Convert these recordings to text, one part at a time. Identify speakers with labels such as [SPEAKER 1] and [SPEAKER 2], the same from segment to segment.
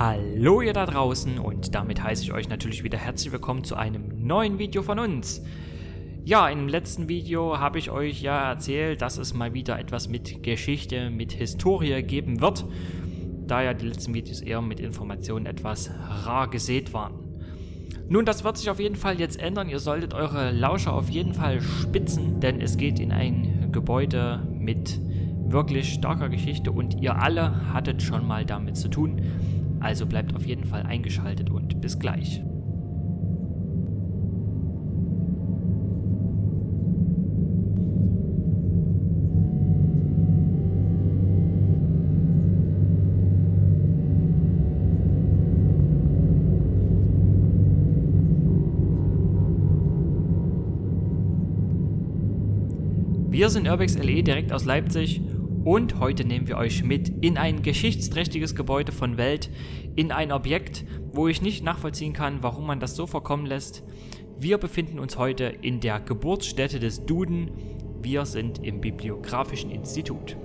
[SPEAKER 1] Hallo ihr da draußen und damit heiße ich euch natürlich wieder herzlich willkommen zu einem neuen Video von uns. Ja, im letzten Video habe ich euch ja erzählt, dass es mal wieder etwas mit Geschichte, mit Historie geben wird, da ja die letzten Videos eher mit Informationen etwas rar gesät waren. Nun, das wird sich auf jeden Fall jetzt ändern. Ihr solltet eure Lauscher auf jeden Fall spitzen, denn es geht in ein Gebäude mit wirklich starker Geschichte und ihr alle hattet schon mal damit zu tun. Also bleibt auf jeden Fall eingeschaltet und bis gleich. Wir sind Urbex LE direkt aus Leipzig und heute nehmen wir euch mit in ein geschichtsträchtiges Gebäude von Welt, in ein Objekt, wo ich nicht nachvollziehen kann, warum man das so vorkommen lässt. Wir befinden uns heute in der Geburtsstätte des Duden. Wir sind im Bibliografischen Institut.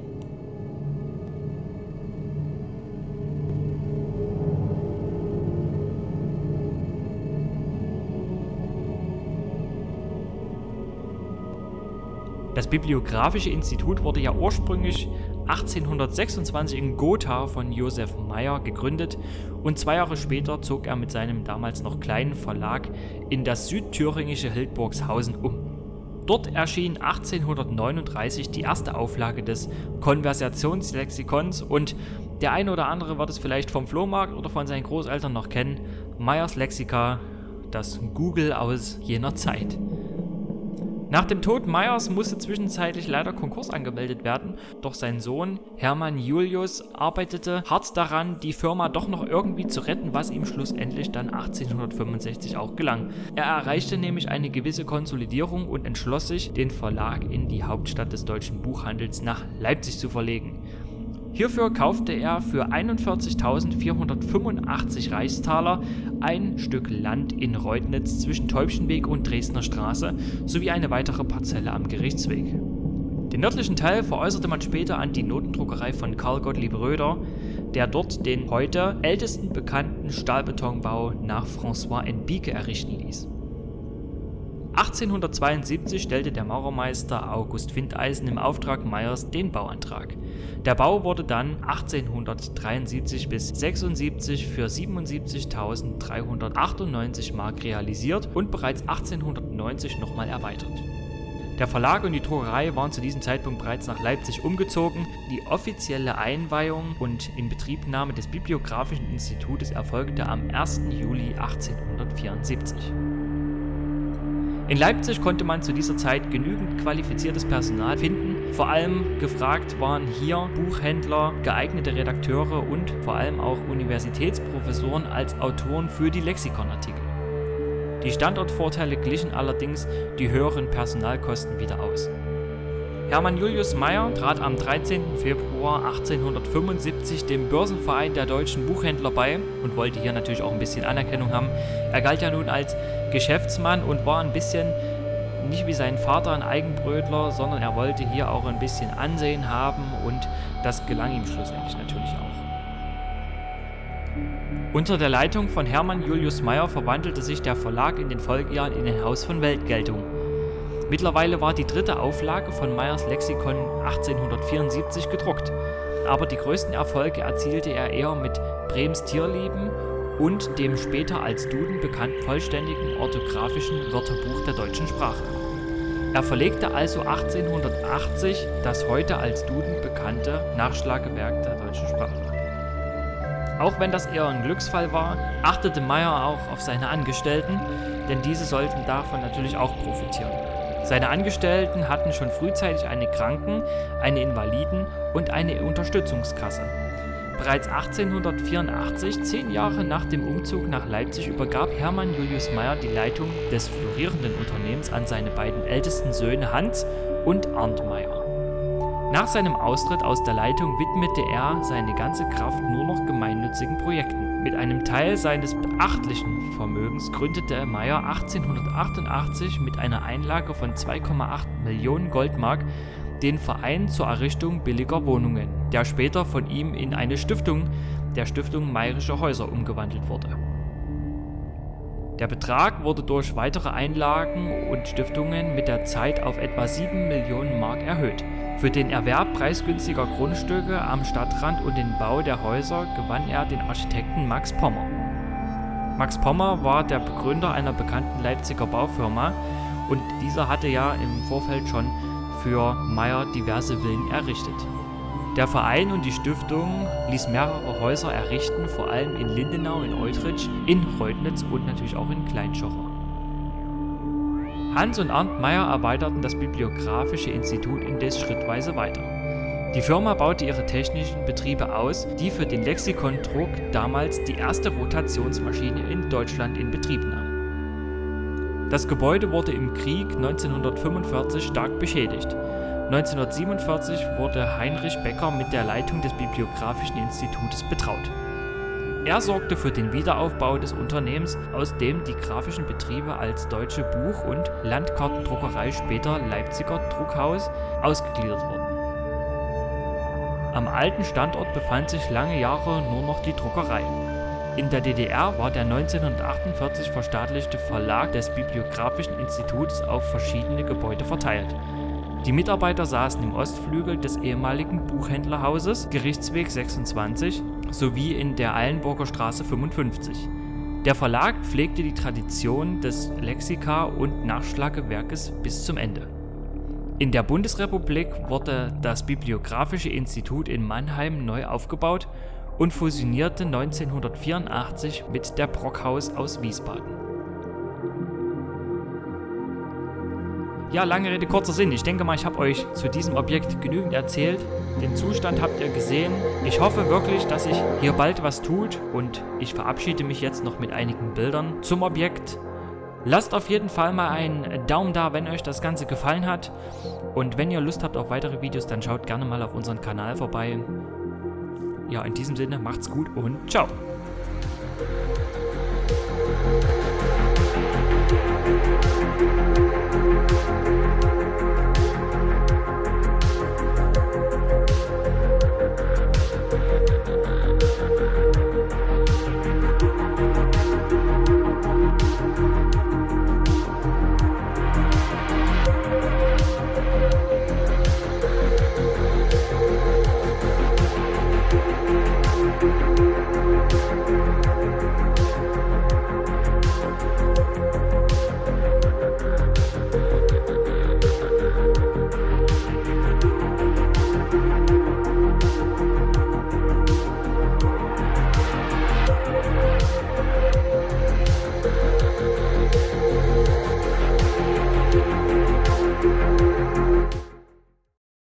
[SPEAKER 1] Das Bibliographische Institut wurde ja ursprünglich 1826 in Gotha von Josef Meyer gegründet und zwei Jahre später zog er mit seinem damals noch kleinen Verlag in das südthüringische Hildburgshausen um. Dort erschien 1839 die erste Auflage des Konversationslexikons und der eine oder andere wird es vielleicht vom Flohmarkt oder von seinen Großeltern noch kennen, Meyers Lexika, das Google aus jener Zeit. Nach dem Tod Meyers musste zwischenzeitlich leider Konkurs angemeldet werden, doch sein Sohn Hermann Julius arbeitete hart daran, die Firma doch noch irgendwie zu retten, was ihm schlussendlich dann 1865 auch gelang. Er erreichte nämlich eine gewisse Konsolidierung und entschloss sich, den Verlag in die Hauptstadt des deutschen Buchhandels nach Leipzig zu verlegen. Hierfür kaufte er für 41.485 Reichstaler ein Stück Land in Reutnitz zwischen Täubchenweg und Dresdner Straße sowie eine weitere Parzelle am Gerichtsweg. Den nördlichen Teil veräußerte man später an die Notendruckerei von Karl Gottlieb Röder, der dort den heute ältesten bekannten Stahlbetonbau nach François Enbique errichten ließ. 1872 stellte der Maurermeister August Findeisen im Auftrag Meyers den Bauantrag. Der Bau wurde dann 1873 bis 76 für 77.398 Mark realisiert und bereits 1890 nochmal erweitert. Der Verlag und die Druckerei waren zu diesem Zeitpunkt bereits nach Leipzig umgezogen. Die offizielle Einweihung und Inbetriebnahme des Bibliografischen Institutes erfolgte am 1. Juli 1874. In Leipzig konnte man zu dieser Zeit genügend qualifiziertes Personal finden. Vor allem gefragt waren hier Buchhändler, geeignete Redakteure und vor allem auch Universitätsprofessoren als Autoren für die Lexikonartikel. Die Standortvorteile glichen allerdings die höheren Personalkosten wieder aus. Hermann Julius Meyer trat am 13. Februar 1875 dem Börsenverein der deutschen Buchhändler bei und wollte hier natürlich auch ein bisschen Anerkennung haben. Er galt ja nun als Geschäftsmann und war ein bisschen nicht wie sein Vater ein Eigenbrötler, sondern er wollte hier auch ein bisschen Ansehen haben und das gelang ihm schlussendlich natürlich auch. Unter der Leitung von Hermann Julius Meyer verwandelte sich der Verlag in den Folgejahren in ein Haus von Weltgeltung. Mittlerweile war die dritte Auflage von Meyers Lexikon 1874 gedruckt, aber die größten Erfolge erzielte er eher mit Brems Tierlieben und dem später als Duden bekannten vollständigen orthografischen Wörterbuch der deutschen Sprache. Er verlegte also 1880 das heute als Duden bekannte Nachschlagewerk der deutschen Sprache. Auch wenn das eher ein Glücksfall war, achtete Meyer auch auf seine Angestellten, denn diese sollten davon natürlich auch profitieren. Seine Angestellten hatten schon frühzeitig eine Kranken-, eine Invaliden- und eine Unterstützungskasse. Bereits 1884, zehn Jahre nach dem Umzug nach Leipzig, übergab Hermann Julius Meyer die Leitung des florierenden Unternehmens an seine beiden ältesten Söhne Hans und Arndt Meyer. Nach seinem Austritt aus der Leitung widmete er seine ganze Kraft nur noch gemeinnützigen Projekten. Mit einem Teil seines beachtlichen Vermögens gründete Meyer 1888 mit einer Einlage von 2,8 Millionen Goldmark den Verein zur Errichtung billiger Wohnungen, der später von ihm in eine Stiftung, der Stiftung Mayerische Häuser umgewandelt wurde. Der Betrag wurde durch weitere Einlagen und Stiftungen mit der Zeit auf etwa 7 Millionen Mark erhöht. Für den Erwerb preisgünstiger Grundstücke am Stadtrand und den Bau der Häuser gewann er den Architekten Max Pommer. Max Pommer war der Begründer einer bekannten Leipziger Baufirma und dieser hatte ja im Vorfeld schon für Meyer diverse Villen errichtet. Der Verein und die Stiftung ließ mehrere Häuser errichten, vor allem in Lindenau, in Eutrich, in Reutnitz und natürlich auch in Kleinschocher. Hans und Arndt Meyer erweiterten das Bibliographische Institut indes schrittweise weiter. Die Firma baute ihre technischen Betriebe aus, die für den Lexikondruck damals die erste Rotationsmaschine in Deutschland in Betrieb nahm. Das Gebäude wurde im Krieg 1945 stark beschädigt. 1947 wurde Heinrich Becker mit der Leitung des Bibliographischen Institutes betraut. Er sorgte für den Wiederaufbau des Unternehmens, aus dem die grafischen Betriebe als Deutsche Buch- und Landkartendruckerei, später Leipziger Druckhaus, ausgegliedert wurden. Am alten Standort befand sich lange Jahre nur noch die Druckerei. In der DDR war der 1948 verstaatlichte Verlag des Bibliographischen Instituts auf verschiedene Gebäude verteilt. Die Mitarbeiter saßen im Ostflügel des ehemaligen Buchhändlerhauses Gerichtsweg 26 sowie in der Eilenburger Straße 55. Der Verlag pflegte die Tradition des Lexika- und Nachschlagewerkes bis zum Ende. In der Bundesrepublik wurde das Bibliographische Institut in Mannheim neu aufgebaut und fusionierte 1984 mit der Brockhaus aus Wiesbaden. Ja, lange Rede, kurzer Sinn. Ich denke mal, ich habe euch zu diesem Objekt genügend erzählt. Den Zustand habt ihr gesehen. Ich hoffe wirklich, dass sich hier bald was tut und ich verabschiede mich jetzt noch mit einigen Bildern zum Objekt. Lasst auf jeden Fall mal einen Daumen da, wenn euch das Ganze gefallen hat. Und wenn ihr Lust habt auf weitere Videos, dann schaut gerne mal auf unseren Kanal vorbei. Ja, in diesem Sinne, macht's gut und ciao. Musik